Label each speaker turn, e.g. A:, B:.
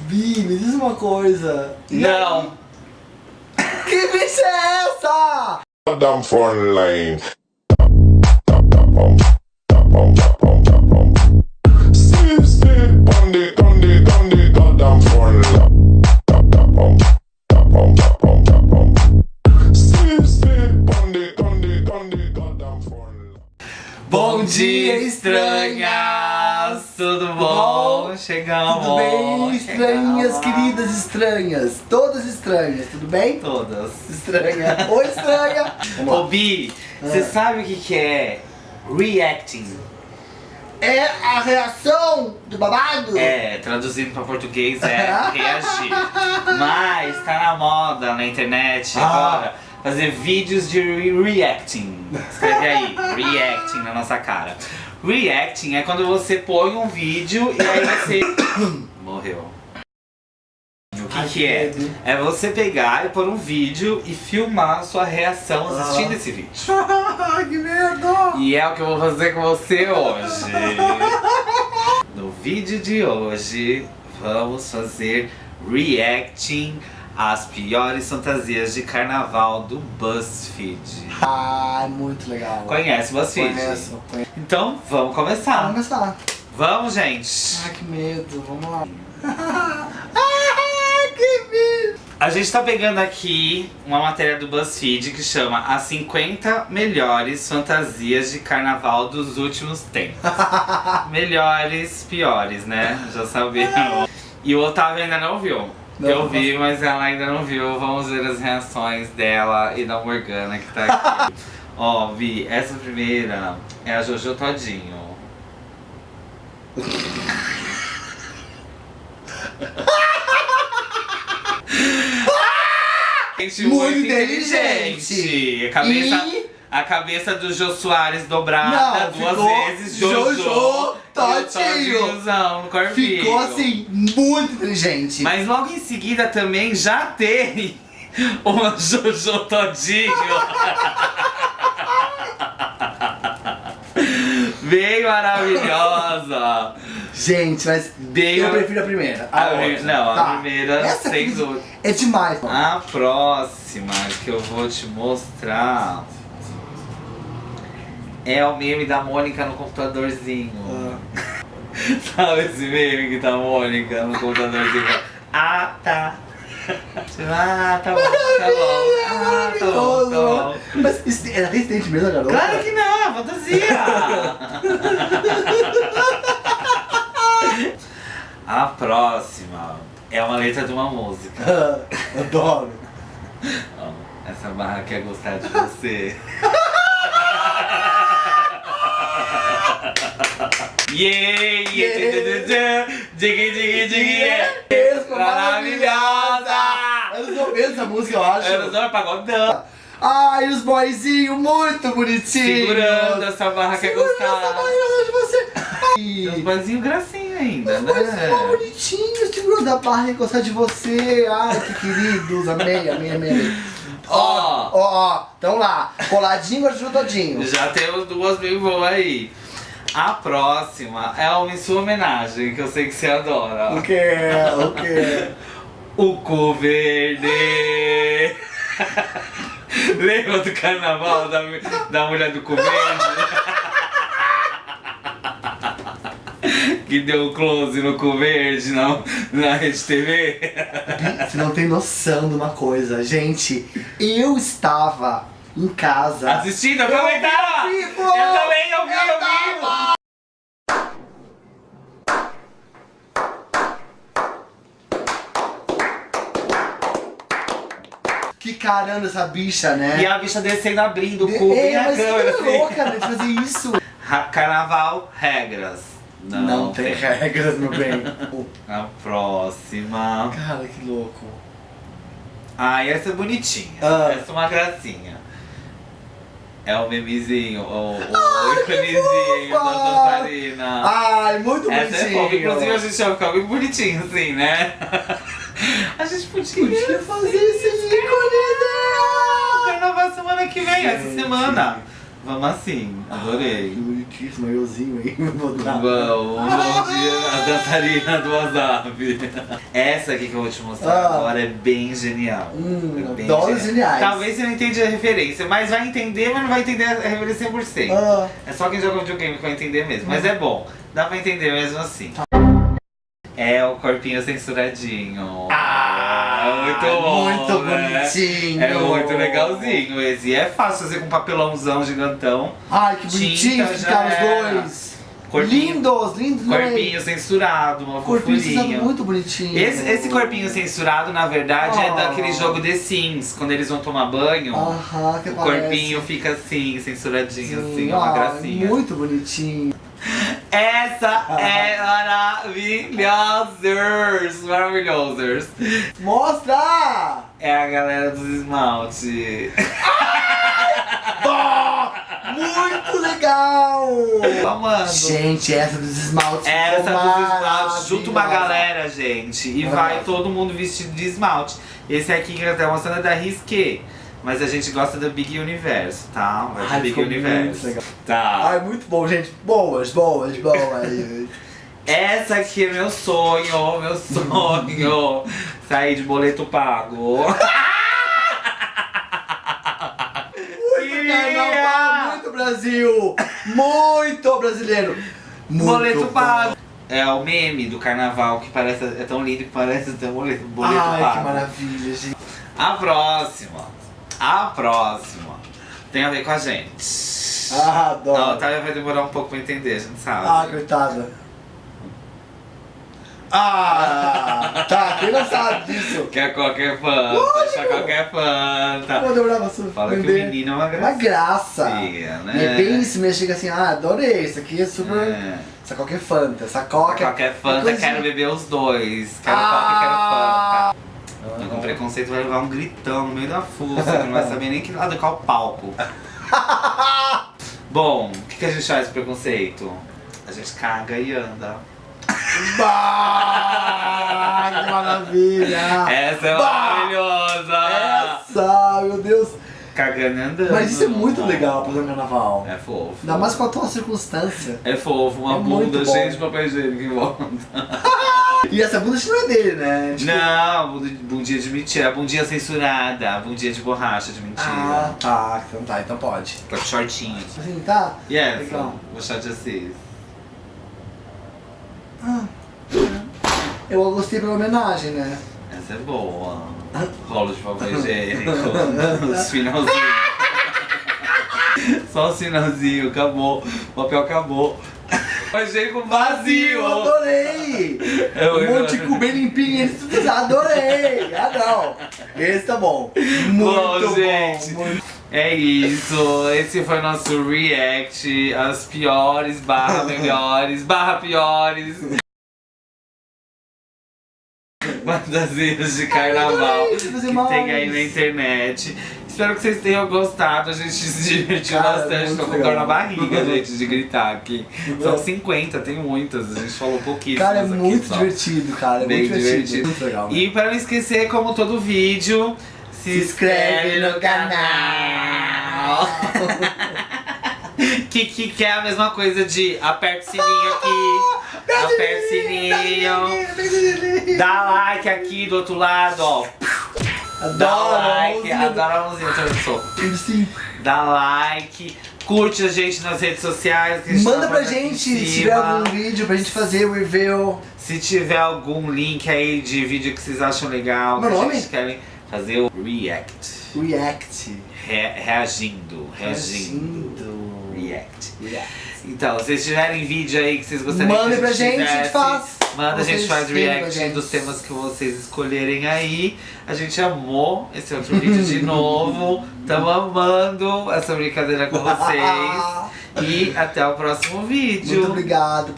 A: Bi, me diz uma coisa.
B: Não.
A: Que bicha é essa?
C: Down foreign lane.
B: Bom dia, estranhas! Tudo bom? Chegamos!
A: Tudo bem, estranhas,
B: Chegamos.
A: queridas estranhas? Todas estranhas, tudo bem?
B: Todas.
A: Estranha. Oi, estranha.
B: Ô. Bi, você
A: Ah.
B: sabe o que, que é reacting?
A: É a reação do babado?
B: É, traduzindo pra português é reagir. Mas tá na moda na internet
A: Ah.
B: agora fazer vídeos de re- reacting. Escreve aí, reacting na nossa cara. Reacting é quando você põe um vídeo e aí você. Morreu. O que,
A: Ai,
B: que é?
A: medo.
B: É você pegar e pôr um vídeo e filmar a sua reação assistindo
A: Ah.
B: esse vídeo.
A: Que medo.
B: E é o que eu vou fazer com você hoje. No vídeo de hoje, vamos fazer reacting às piores fantasias de carnaval do BuzzFeed.
A: Ai, muito legal.
B: Conhece o BuzzFeed?
A: Conheço, conheço.
B: Então, vamos
A: Vamos
B: começar.
A: começar.
B: Vamos, gente.
A: Ai, que medo. Vamos lá. Ai, que medo.
B: A gente tá pegando aqui uma matéria do BuzzFeed que chama As 50 melhores fantasias de carnaval dos últimos tempos. melhores, piores, né? Já sabiam. E o Otávio ainda não viu.
A: Não,
B: Eu vi, mas ela ainda não viu. Vamos ver as reações dela e da Morgana que tá aqui. Ó, Vi, essa primeira é a Jojo Todinho. Gente
A: Muito inteligente.
B: A cabeça,
A: E-
B: a cabeça do Jô Soares dobrada
A: Não,
B: duas vezes. Jojo,
A: Jojo
B: No corpinho.
A: Ficou assim, muito inteligente.
B: Mas logo em seguida também já tem uma Jojo Todinho. Bem maravilhosa.
A: Gente, mas
B: Bem
A: eu prefiro a primeira.
B: A
A: outra.
B: pri- não, a
A: Tá.
B: primeira
A: Essa
B: sem dúvida.
A: É demais, mano.
B: A próxima que eu vou te mostrar é o meme da Mônica no computadorzinho.
A: Ah.
B: Sabe esse meme que tá a Mônica no computadorzinho? Ah, tá. Ah, tá bom, tá bom. Ah, tá bom, tá bom.
A: Mas isso é resistente mesmo, garota?
B: Claro que não, é fantasia! A próxima é uma letra de uma música.
A: Ah, Adoro.
B: Essa barra quer gostar de você. Yeah, yeah, diggy, yeah.
A: Mesmo,
B: Maravilhosa!
A: Anos 90 essa música, eu acho.
B: Era só pagodão.
A: Ai, os boyzinhos muito bonitinhos.
B: Segurando essa barra quer
A: Segurando essa
B: gostar.
A: barriga de você.
B: Tem uns
A: Ai,
B: boizinhos gracinha ainda,
A: os boyzinhos
B: né?
A: bonitinhos, segurando a barra e gostar de você. Ai, que queridos. Amei, amei, amei, amei.
B: Ó.
A: Ó, ó, então lá. Coladinho, ajudadinho.
B: Já temos duas bem boas aí. A próxima é uma em sua homenagem, que eu sei que você adora.
A: O que? O que?
B: O cu verde. Lembra do carnaval da, da mulher do cu verde? que deu close no cu verde na, na Rede TV?
A: Você não tem noção de uma coisa, gente. Eu estava em casa.
B: Assistindo, eu também tava! Eu também, eu vi, eu
A: Eu
B: vi!
A: tava! Que caramba essa bicha, né?
B: E a bicha descendo, abrindo o cu
A: é,
B: na
A: mas
B: câmera.
A: que
B: assim.
A: louca, né, de fazer isso.
B: Carnaval, regras. Não,
A: Não, tem regras, meu bem.
B: A próxima.
A: Cara, que louco.
B: Ah, essa é bonitinha.
A: Ah.
B: Essa é uma gracinha. É o memezinho, o, o
A: Ai, que
B: íconezinho da dançarina.
A: Ai, muito
B: Essa é
A: bonitinho.
B: fofa. Inclusive a gente vai ficar bem bonitinho assim, né? A gente podia,
A: Podia fazer esse ícone, né?
B: Carnaval semana que vem, essa semana. Vamos assim,
A: Que
B: adorei.
A: bonitíssimo, euzinho aí. Vou botar.
B: Vamos, bom dia, a dançarina do WhatsApp. Essa aqui que eu vou te mostrar
A: Ah.
B: agora é bem genial.
A: Hum,
B: é bem genial.
A: geniais.
B: Talvez você não entenda a referência, mas vai entender, mas não vai entender a referência 100%.
A: Ah,
B: É só quem joga videogame que vai entender mesmo. Mas é bom, dá pra entender mesmo assim. É o corpinho censuradinho.
A: Ah,
B: muito bom.
A: muito
B: né?
A: bonitinho.
B: É muito legalzinho esse. E é fácil fazer com papelãozão gigantão.
A: Ai, que bonitinho ficaram os dois.
B: Corpinho,
A: Lindos, lindos. é?
B: corpinho censurado, uma
A: Corpinho
B: fofurinha.
A: muito bonitinho.
B: Esse, esse corpinho censurado, na verdade, é
A: Oh.
B: daquele jogo The Sims. Quando eles vão tomar banho,
A: Aham, que
B: o
A: parece.
B: corpinho fica assim, censuradinho,
A: Sim,
B: assim, é uma gracinha.
A: Muito bonitinho.
B: Essa é maravilhosos! Maravilhosos!
A: Mostra!
B: É a galera dos esmalte.
A: Muito legal!
B: Amando.
A: Gente, essa dos esmaltes
B: Essa dos esmaltes, junto uma galera, gente. E vai todo mundo vestido de esmalte. Esse aqui que eu tô mostrando é da Risqué. Mas a gente gosta do Big Universo, tá? Vai do
A: Ai,
B: Big
A: ficou muito
B: Universo. Tá.
A: Ai, muito bom, gente. Boas, boas, boas.
B: Essa aqui é meu sonho, meu sonho. Sair de boleto pago.
A: muito carnaval, muito Brasil! Muito brasileiro! Muito
B: boleto pago. É o meme do carnaval que parece, é tão lindo que parece ter um boleto, boleto
A: Ai,
B: pago.
A: que maravilha, gente.
B: A próxima. A próxima. Tem a ver com a gente.
A: Ah,
B: A
A: adoro.
B: Otávia vai demorar um pouco pra entender, a gente sabe.
A: Ah, coitada. Ah, tá, quem não sabe disso?
B: Quer qualquer fanta, achar qualquer fanta.
A: Vou demorar pra você
B: Fala que o menino é uma
A: Uma
B: graça.
A: graça.
B: né?
A: E é bem isso mesmo, chega assim, ah, adorei, isso aqui é super...
B: É.
A: Essa coca é Fanta, essa coca...
B: Qualquer fanta, quero beber os dois. Quero
A: Ah.
B: coca e quero fanta. Então com preconceito vai levar um gritão no meio da que não vai saber nem que lado qual palco. Bom, o que, que a gente faz com preconceito? A gente caga e anda.
A: Bah, que maravilha!
B: Essa é
A: Bah!
B: maravilhosa!
A: Essa, meu Deus!
B: Cagando andando.
A: Mas isso é muito legal pra fazer um carnaval.
B: É fofo.
A: Ainda mais com a tua circunstância.
B: É fofo, uma
A: É
B: bunda cheia de papel higiênico em volta.
A: E essa bunda não é dele, né? Tipo,
B: Não, bundinha de mentira, bundinha censurada, bundinha de borracha de mentira.
A: Ah, tá, então tá, então pode.
B: Tá shortinho.
A: Assim, tá?
B: E essa?
A: Legal.
B: Chá de assis.
A: Eu gostei pela homenagem, né?
B: Essa é boa. Rolo de papel higiênico. Os finalzinhos. Só o finalzinho, acabou. O papel acabou. Papel higiênico vazio.
A: Eu adorei!
B: Eu-
A: Um monte de cu bem limpinho, esse- adorei! Ah, não! Esse tá bom. Muito
B: Bom,
A: bom.
B: gente.
A: muito-
B: É isso, esse foi o nosso react às piores barra melhores barra piores fantasias de carnaval que tem aí na internet. Espero que vocês tenham gostado, a gente se divertiu
A: Cara,
B: bastante, tô com dor na barriga, gente, de gritar aqui. São 50, tem muitas, a gente falou pouquíssimas
A: Cara, é
B: aqui
A: muito
B: só.
A: divertido, cara. É
B: Bem
A: muito divertido.
B: divertido.
A: Muito legal. né?
B: E para não esquecer, como todo vídeo, se,
A: Se inscreve no
B: canal. que, que, que é a mesma coisa de aperta o sininho aqui, aperta o sininho, dá like aqui do outro lado, ó. Dá like, adoro a mãozinha, deixa eu ver
A: Sim.
B: Dá like, curte a gente nas redes sociais.
A: Manda
B: tá
A: pra gente se tiver algum vídeo pra gente fazer o review.
B: Se tiver algum link aí de vídeo que vocês acham legal,
A: Meu
B: que
A: nome?
B: vocês querem fazer o react.
A: React.
B: Re- reagindo, reagindo.
A: Reagindo.
B: React.
A: React.
B: Então, se vocês tiverem vídeo aí que vocês gostariam
A: Mandem
B: que
A: pra
B: a gente
A: gente, a gente
B: fizesse,
A: faz.
B: Manda, a gente faz
A: pra
B: react
A: gente.
B: dos temas que vocês escolherem aí. A gente amou esse outro vídeo de novo. Tamo amando essa brincadeira com vocês. E até o próximo vídeo.
A: Muito obrigado.